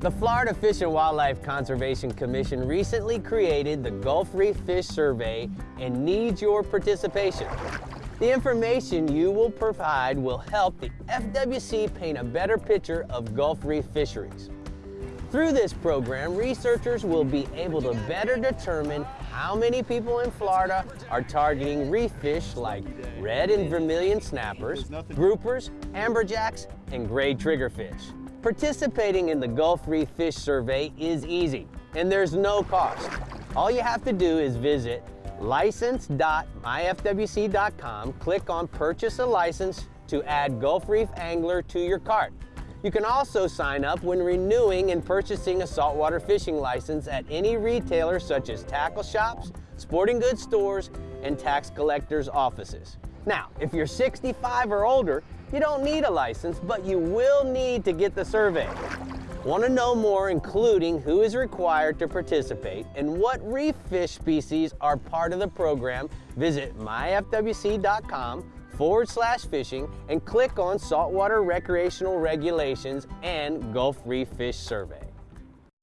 The Florida Fish and Wildlife Conservation Commission recently created the Gulf Reef Fish Survey and needs your participation. The information you will provide will help the FWC paint a better picture of Gulf Reef fisheries. Through this program, researchers will be able to better determine how many people in Florida are targeting reef fish like red and vermilion snappers, groupers, amberjacks, and gray triggerfish. Participating in the Gulf Reef Fish Survey is easy, and there's no cost. All you have to do is visit license.myfwc.com, click on Purchase a License to add Gulf Reef Angler to your cart. You can also sign up when renewing and purchasing a saltwater fishing license at any retailer such as tackle shops, sporting goods stores, and tax collectors' offices. Now, if you're 65 or older, you don't need a license, but you will need to get the survey. Want to know more, including who is required to participate and what reef fish species are part of the program, visit myfwc.com forward slash fishing and click on Saltwater Recreational Regulations and Gulf Reef Fish Survey.